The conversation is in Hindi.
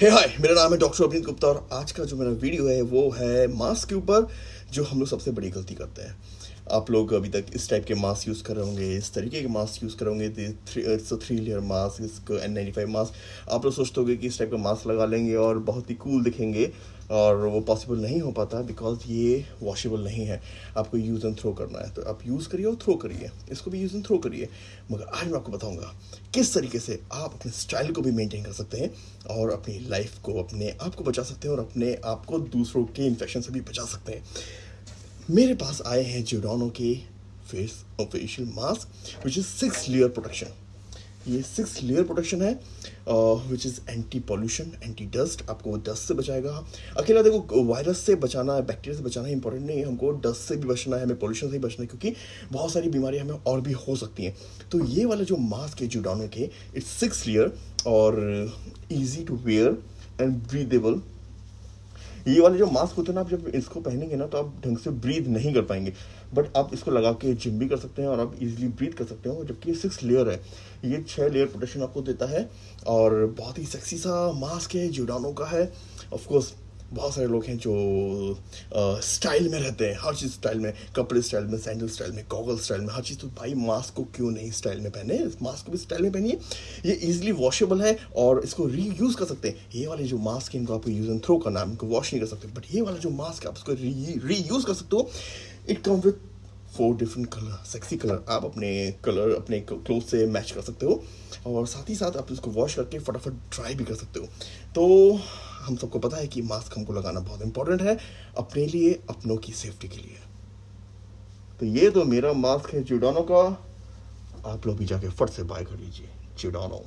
हे हाय मेरा नाम है डॉक्टर अभिनीत गुप्ता और आज का जो मेरा वीडियो है, वो है मास्क के ऊपर, जो हम लोग सबसे बड़ी गलती करते हैं। आप लोग अभी तक इस टाइप के मास्क यूज़ कर रहे होंगे, इस तरीके के मास्क यूज़ कर होंगे थ्री लेयर मास्क इसको एन नाइन्टी फाइव मास्क आप लोग सोचते होंगे कि इस टाइप का मास्क लगा लेंगे और बहुत ही कूल दिखेंगे और वो पॉसिबल नहीं हो पाता बिकॉज़ ये वॉशेबल नहीं है। आपको यूज़ एंड थ्रो करना है। तो आप यूज़ करिए और थ्रो करिए। इसको भी यूज़ एंड थ्रो करिए। मगर आज मैं आपको बताऊँगा किस तरीके से आप अपने स्टाइल को भी मेंटेन कर सकते हैं और अपनी लाइफ को अपने आप को बचा सकते हैं और अपने आप को दूसरों के इन्फेक्शन से भी बचा सकते हैं। मेरे पास आए हैं जोडानो के फेस और facial mask which is six layer protection ये सिक्स लेयर प्रोटेक्शन है which is anti pollution anti dust आपको वो डस्ट से बचाएगा। अकेला देखो वायरस से बचाना बैक्टीरिया से बचाना इंपॉर्टेंट नहीं है। हमको डस्ट से भी बचना है, हमें पॉल्यूशन से भी बचना है, क्योंकि बहुत सारी बीमारियाँ हमें और भी हो सकती हैं। तो ये वाला जो मास्क है जुडानो के इट्स सिक्स लेयर और easy to wear and breathable ये वाले जो मास्क होते हैं ना, आप जब इसको पहनेंगे ना तो आप ढंग से ब्रीद नहीं कर पाएँगे। बट आप इसको लगा के जिम भी कर सकते हैं और आप इजीली ब्रीद कर सकते हो, जबकि ये सिक्स लेयर है। ये छः लेयर प्रोटेक्शन आपको देता है और बहुत ही सेक्सी सा मास्क है जुडानों का है। ऑफकोर्स बहुत सारे लोग हैं जो स्टाइल में रहते हैं, हर चीज़ स्टाइल में, कपड़े स्टाइल में सैंडल स्टाइल में गॉगल स्टाइल में, हर चीज़। तो भाई मास्क को क्यों नहीं स्टाइल में पहने? मास्क को भी स्टाइल में पहनिए। ये इजीली वॉशेबल है और इसको री यूज़ कर सकते हैं। ये वाले जो मास्क है, इनको आपको यूज़ एंड थ्रो करना है इनको वॉश नहीं कर सकते। बट ये वाला जो मास्क है, आप उसको री यूज़ कर सकते हो। It come with four different colour sexy colour आप अपने कलर अपने क्लोथ से मैच कर सकते हो। और साथ ही साथ आप इसको वॉश करके फटाफट ड्राई भी कर सकते हो। तो हम सबको पता है कि मास्क हमको लगाना बहुत इंपॉर्टेंट है अपने लिए, अपनों की सेफ्टी के लिए। तो ये तो मेरा मास्क है जुडानो का। आप लोग भी जाके फट से बाय कर लीजिए जुडानो